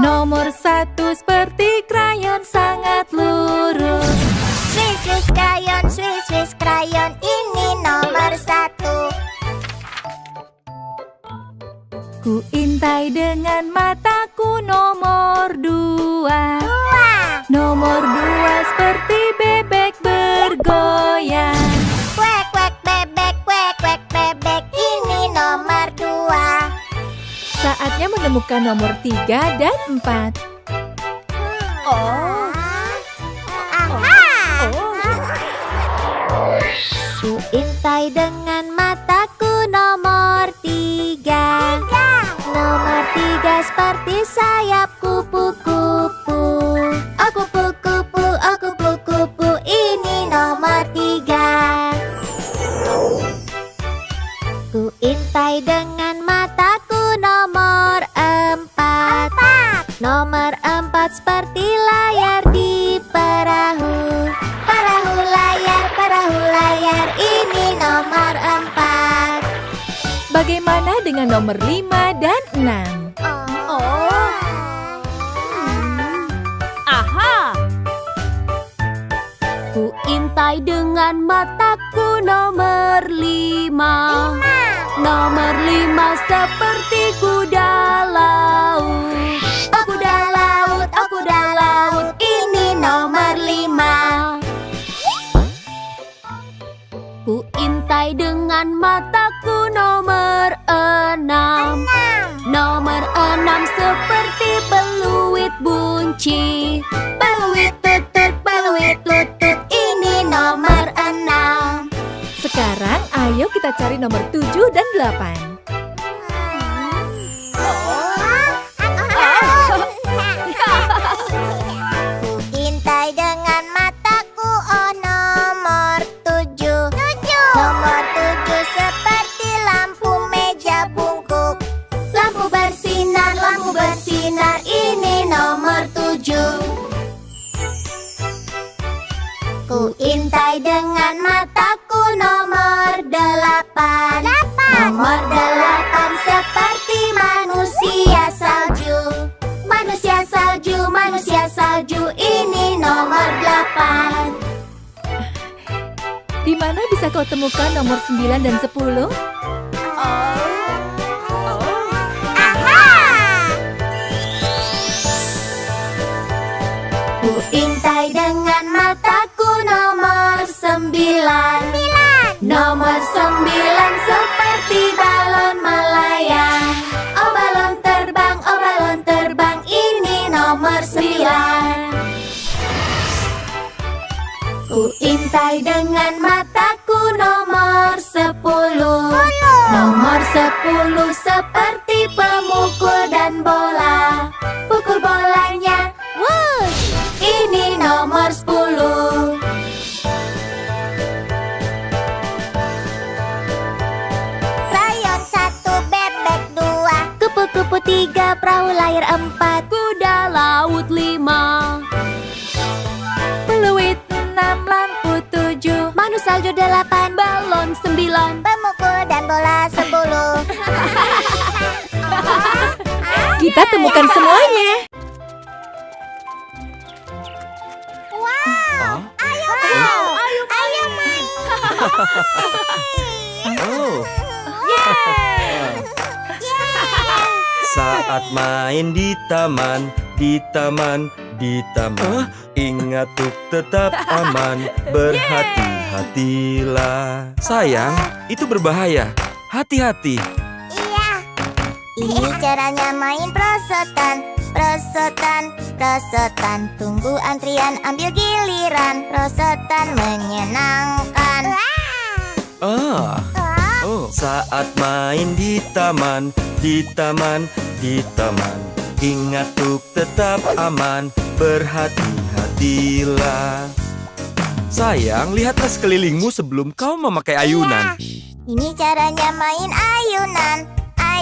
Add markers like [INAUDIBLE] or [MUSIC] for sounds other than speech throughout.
Nomor satu seperti krayon sangat lurus Swiss, Swiss krayon, Swiss, Swiss krayon ini nomor satu. Ku intai dengan mataku nomor dua Dua. Nomor dua seperti Saatnya menemukan nomor tiga dan empat Oh. Aha. Ku intai dengan mataku nomor tiga. Nomor tiga seperti sayap Dengan nomor lima dan enam? Oh. Aha! Ku intai dengan mataku nomor lima. Nomor lima seperti kuda laut. Oh kuda laut, oh kuda laut, ini nomor lima. Ku intai dengan mataku seperti peluit bunci. Peluit tutut, peluit tutut, ini nomor enam. Sekarang ayo kita cari nomor tujuh dan delapan mana bisa kau temukan nomor sembilan dan sepuluh? Aha! Ku intai dengan mataku nomor sembilan. Nomor sembilan seperti balon melayang. Oh balon terbang, oh balon terbang, ini nomor sembilan. Ku intai dengan mataku Nomor sepuluh seperti pemukul dan bola. Pukul bolanya, wush! Ini nomor sepuluh. Rayon satu, bebek dua. Kupu-kupu tiga, perahu layar empat. Kuda laut lima. Peluit enam, lampu tujuh Manu salju delapan, Balon sembilan. pemukul Kita temukan semuanya. Wow, ayo main, ayo ayo main. Oh, [LAUGHS] saat main di taman, di taman, di taman. Ingat untuk tetap aman, [LAUGHS] berhati-hatilah. Sayang, itu berbahaya. Hati-hati. Iya. Ini caranya main prosotan, prosotan, prosotan. Tunggu antrian, ambil giliran. Prosotan menyenangkan. Ah, oh. Saat main di taman, di taman, di taman. Ingat untuk tetap aman Berhati-hatilah Sayang, lihatlah sekelilingmu sebelum kau memakai ayunan Ini caranya main ayunan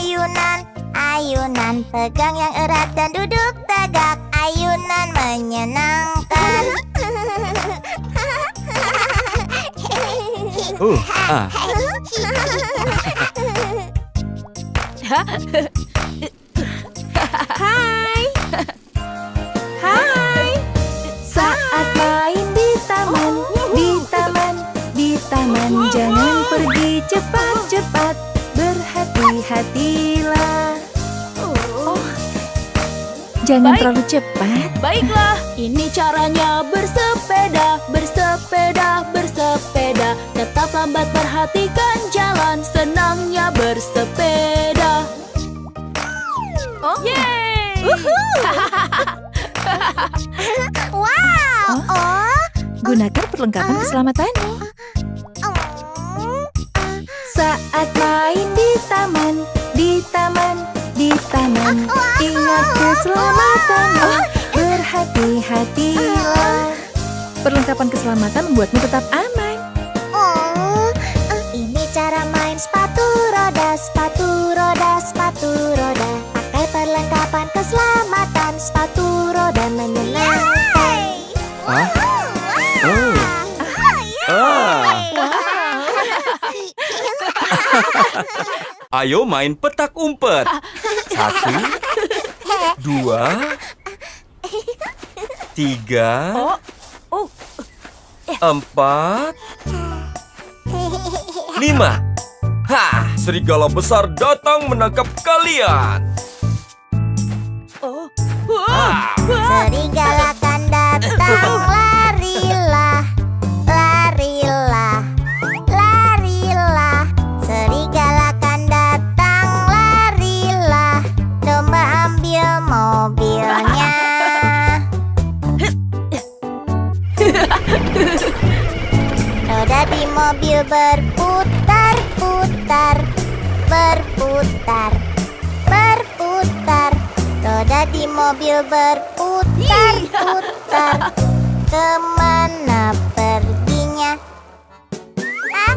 Ayunan, ayunan Pegang yang erat dan duduk tegak. Ayunan menyenangkan. [LAUGHS] Uh, ah, Hai. Hai. Saat main di taman, di taman, di taman. Jangan pergi cepat-cepat Berhati-hatilah Oh, Jangan Baik. terlalu cepat Baiklah, ini caranya bersepeda, bersepeda, bersepeda. Tetap lambat perhatikan jalan, senangnya bersepeda. Oh. Yeay! [LAUGHS] Wow Oh, Gunakan perlengkapan keselamatanmu oh. Saat main di taman, di taman, di taman. Ingat keselamatanmu Berhati-hatilah. Perlengkapan keselamatan membuatmu tetap aman Ayo main petak umpet Satu Dua Tiga. Empat Lima Hah, serigala besar datang menangkap kalian Oh. Ah, Serigala kan datang, Di mobil berputar-putar, berputar, berputar. Roda di mobil berputar-putar. Ke mana perginya? Ah,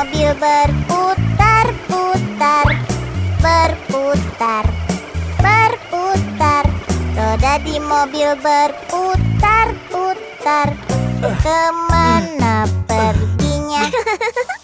mobil berputar-putar, berputar, berputar. Roda di mobil berputar-putar. Ke mana perginya? [LAUGHS]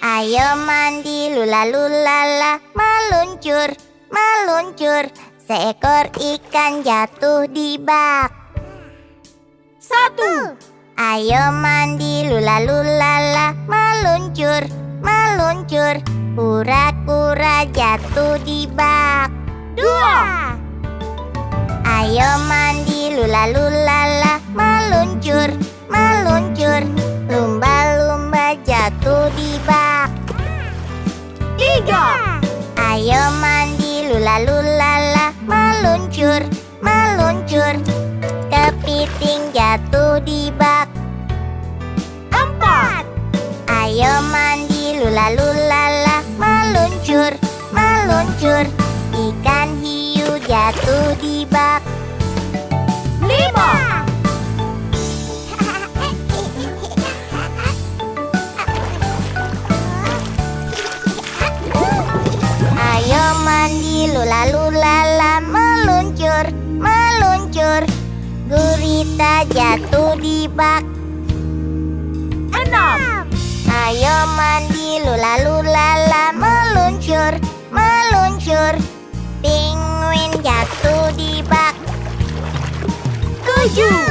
Ayo mandi lula lulala meluncur meluncur seekor ikan jatuh di bak. Satu. Ayo mandi lula lulala meluncur meluncur kura-kura jatuh di bak. Dua. Ayo mandi lula lulala meluncur meluncur lumba-lumba jatuh di bak Tiga. ayo mandi lula lulala meluncur meluncur. Kepiting jatuh di bak. Empat. ayo mandi lula lulala meluncur meluncur. Ikan hiu jatuh di bak. Lima. Mandi lula lulala meluncur meluncur. Gurita jatuh di bak. Enam. Ayo mandi lula lulala meluncur meluncur. Penguin jatuh di bak. Tujuh.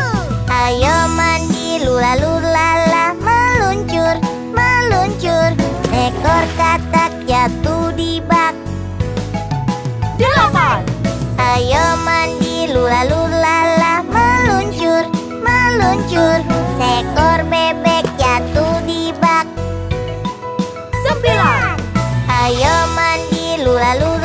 Ayo mandi lula lulala meluncur meluncur. Ekor katak jatuh di bak Delapan. Ayo mandi lula lulala meluncur meluncur Seekor bebek jatuh di bak Sembilan. Ayo mandi lula lulala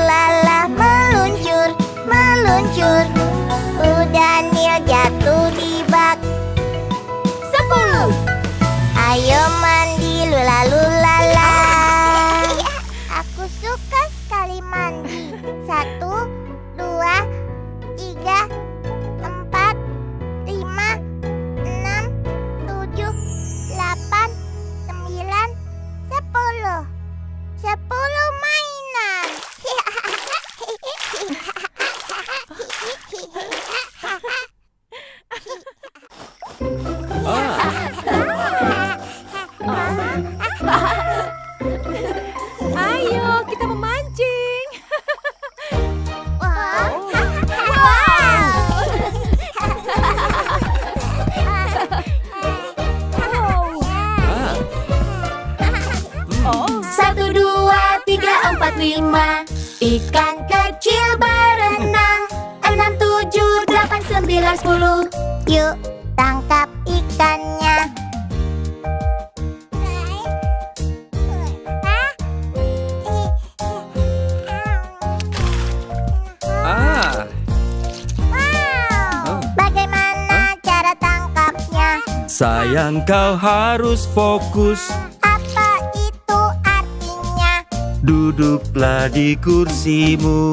harus fokus Apa itu artinya? Duduklah di kursimu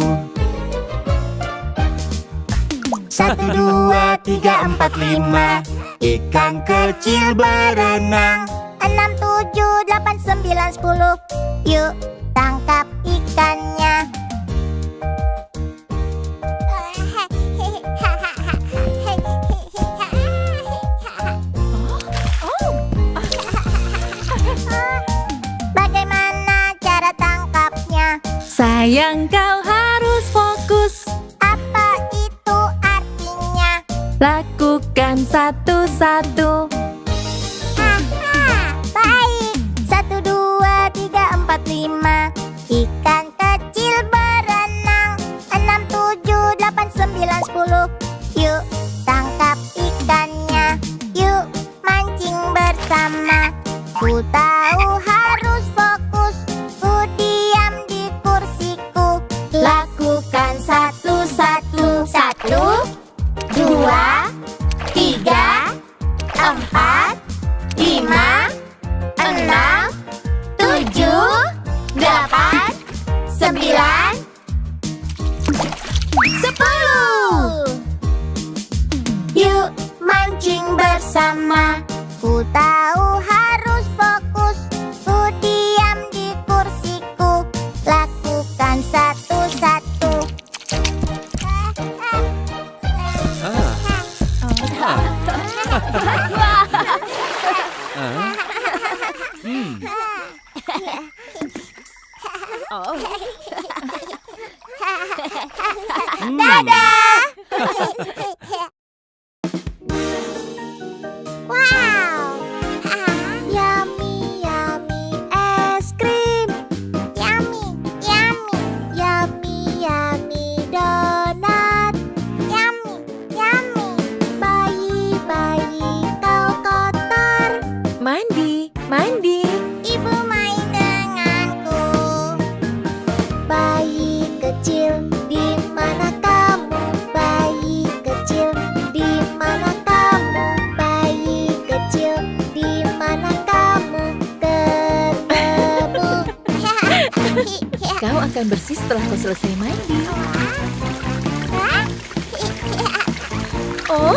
Satu, dua, tiga, empat, lima Ikan kecil berenang Enam, tujuh, delapan, sembilan, sepuluh. Yuk, tangkap ikannya. Sayang kau harus fokus Apa itu artinya? Lakukan satu-satu akan bersih setelah kau selesai mandi. [LAUGHS] Oh,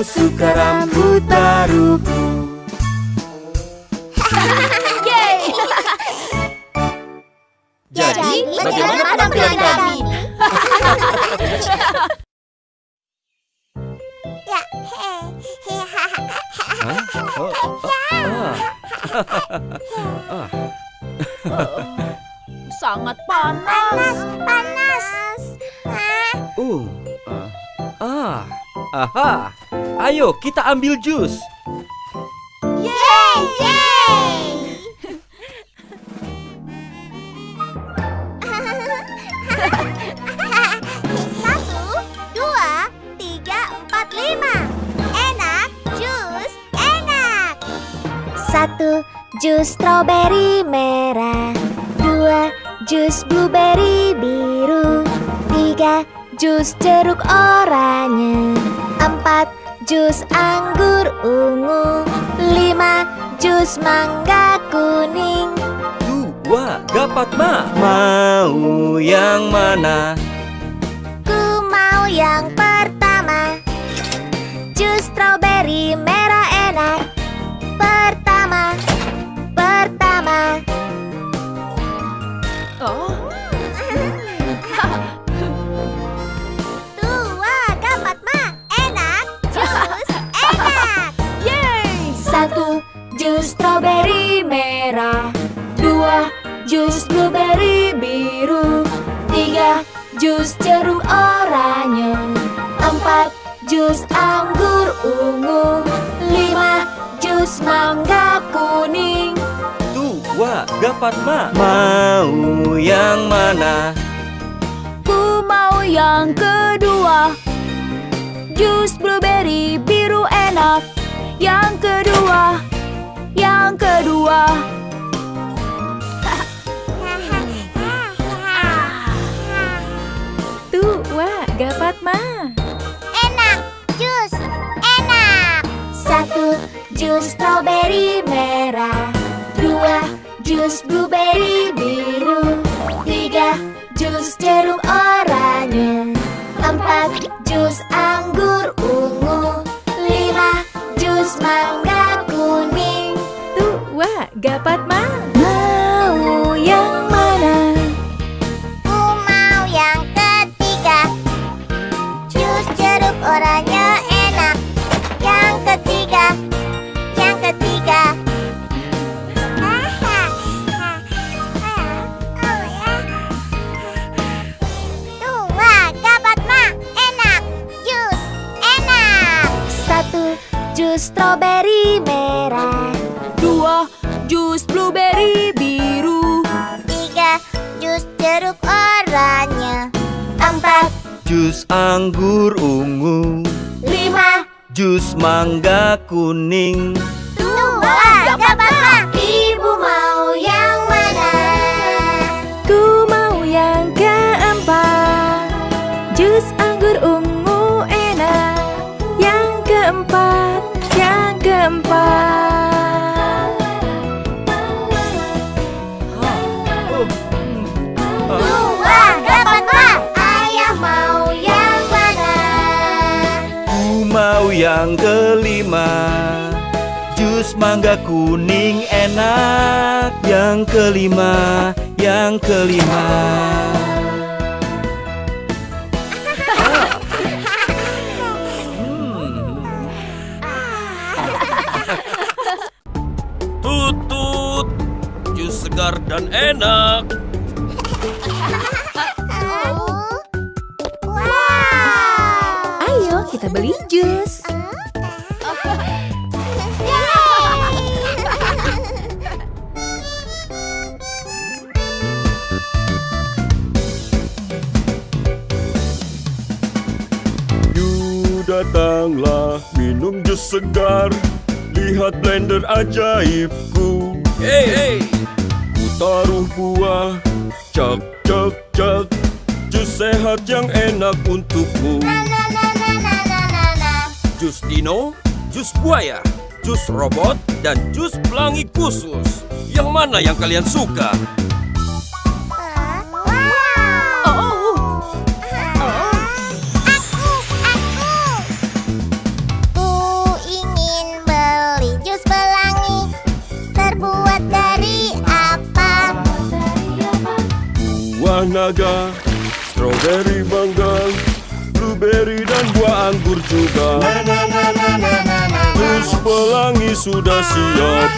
suka rambut baruku [LAUGHS] [LAUGHS] Jadi, bagaimana penampilan kami? Sangat panas. Panas, panas. Uh, uh ah. Aha, ayo kita ambil jus. Yeay, yeay. [LAUGHS] Satu, dua, tiga, empat, lima. Enak, jus enak. Satu, jus strawberry merah. Dua, jus blueberry biru. Tiga, jus jeruk oranye Empat, jus anggur ungu Lima, jus mangga kuning. Dua, dapat ma. Mau yang mana? Ku mau yang pertama. Jus strawberry merah enak. Pertama Pertama. Oh, jus strawberry merah. Dua, jus blueberry biru. Tiga, jus jeruk oranye. Empat, jus anggur ungu. Lima, jus mangga kuning. Dua, dapat ma Mau yang mana? Ku mau yang kedua. Jus blueberry biru enak. Yang kedua Yang kedua. Dua dapat mah Enak Jus enak. Satu, jus strawberry merah Dua, jus blueberry biru Tiga, jus jeruk oranye Empat, jus anggur ungu Lima, jus mangga Dua dapat mah Mau yang mana? Ku mau yang ketiga. Jus jeruk oranye enak. Yang ketiga. Yang ketiga. Dua dapat ma? Enak. Jus enak. Satu, jus strawberry merah jus blueberry biru. Tiga Jus jeruk oranye. Empat, Jus anggur ungu. Lima, Jus mangga kuning. Dua dapat ma yang kelima Jus mangga kuning enak. Yang kelima, yang kelima. Tutut, jus segar dan enak. Wow Ayo kita beli jus datanglah minum jus segar. Lihat blender ajaibku. Hey hey. Ku taruh buah. Cak cak cak. Jus sehat yang enak untukmu. Jus dino, jus buaya, jus robot, dan jus pelangi khusus. Yang mana yang kalian suka? Naga, strawberry mangga, blueberry dan buah anggur juga. Jus pelangi sudah siap.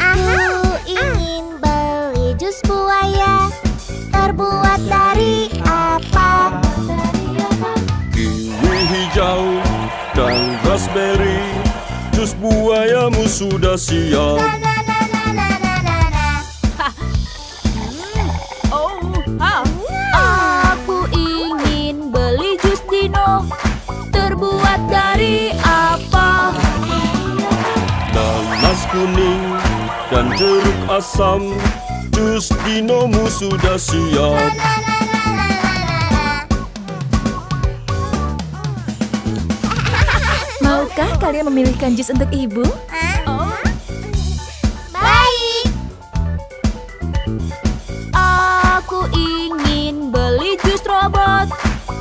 Aku ingin beli jus buaya Terbuat dari apa? Kiwi hijau dan raspberry, jus buayamu sudah siap. asam Dus binomu sudah siap [LAUGHS] Maukah kalian memilihkan jus untuk ibu? Baik Aku ingin beli jus robot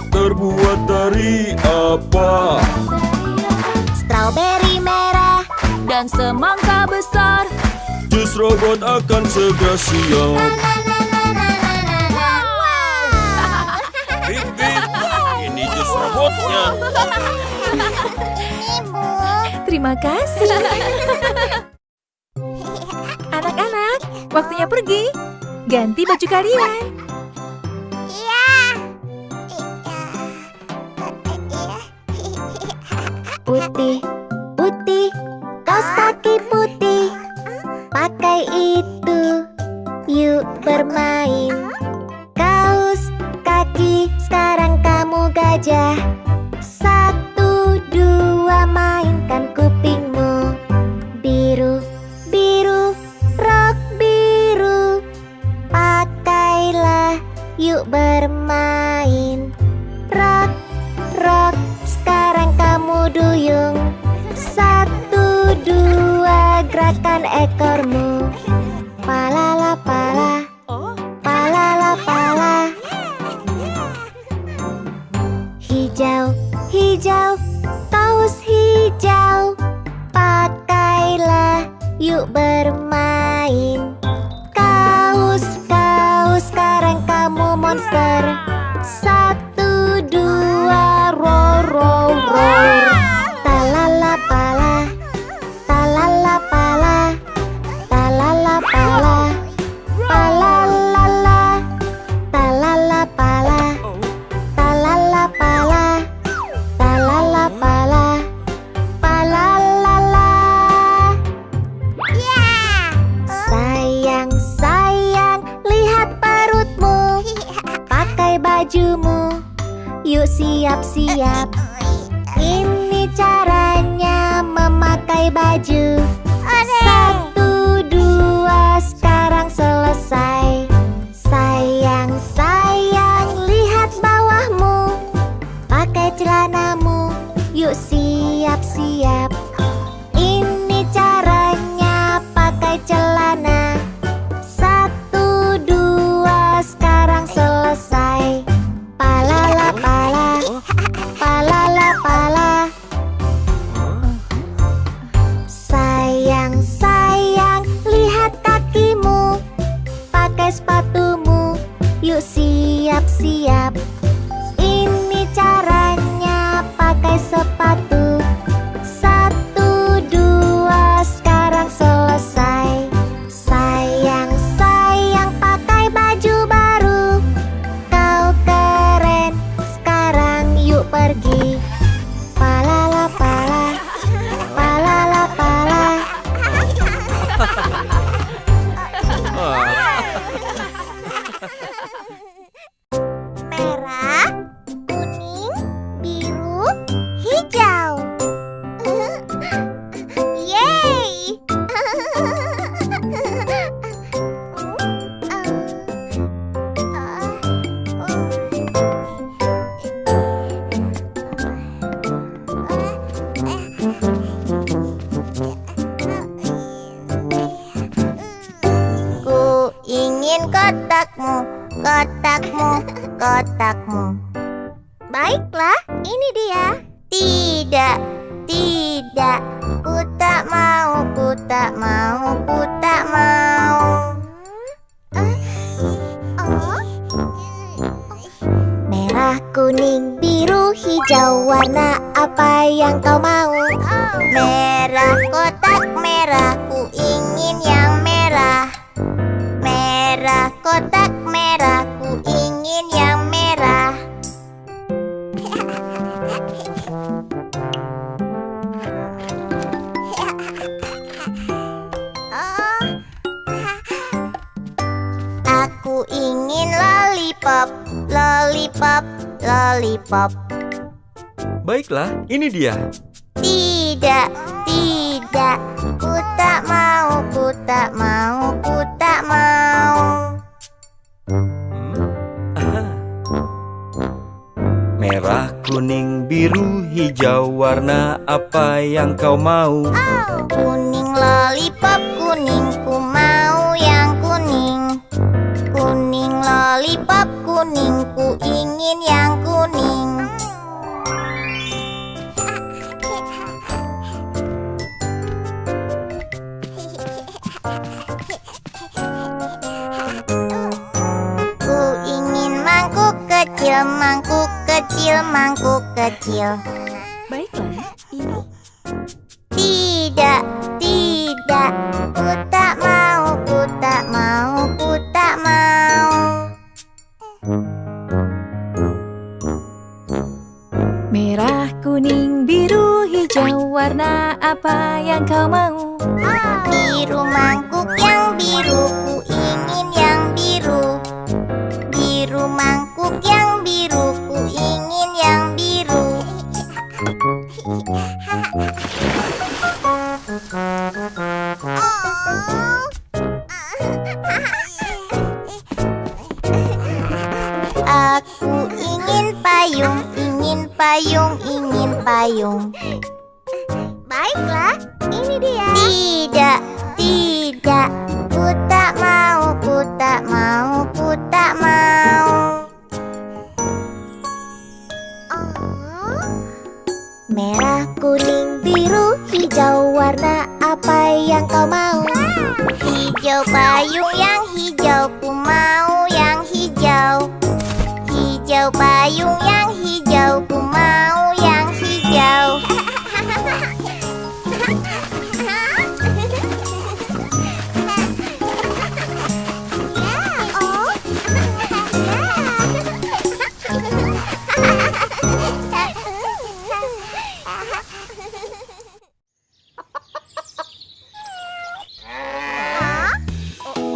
Terbuat dari apa? Strawberry merah dan semangka besar Bonus robot akan segera siap. Big Big, ini robotnya. Ibu Terima kasih. Anak-anak, waktunya pergi. Ganti baju kalian. Iya. Putih, putih, kaos kaki itu. Yuk bermain. Kaos kaki sekarang kamu gajah. untuk kotak mu Ini dia. Tidak, tidak. Ku tak mau, ku tak mau, ku tak mau. Hmm? Merah, kuning, biru, hijau, warna apa yang kau mau? Oh. Kecil, mangkuk kecil Baiklah, ini. Tidak, tidak, ku tak mau, ku tak mau, ku tak mau. Merah, kuning, biru, hijau Warna apa yang kau mau?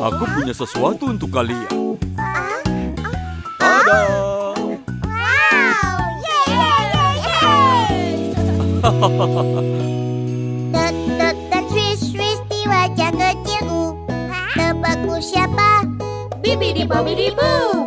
Aku punya sesuatu untuk kalian. Ada. Dot dot dan swish swish di wajah kecilku Tebakku siapa? Bibi di babi di bu.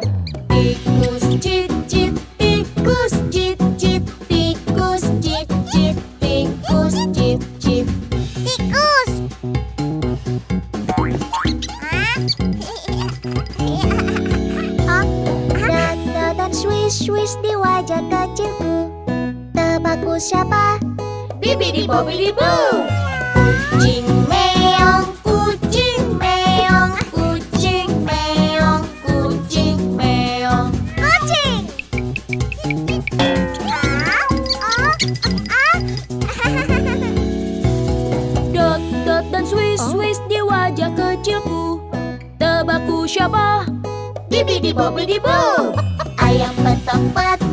Bibi di babi di bu. Kucing meong, kucing meong, Kucing meong, kucing meong. kucing. Dot dot dan swish swish di wajah kecilku. Tebakku siapa? Bibi di babi di bu. Ayam petok petok,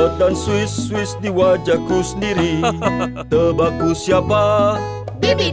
Dan swish swish di wajahku sendiri [LAUGHS] Tebakku siapa? Bibi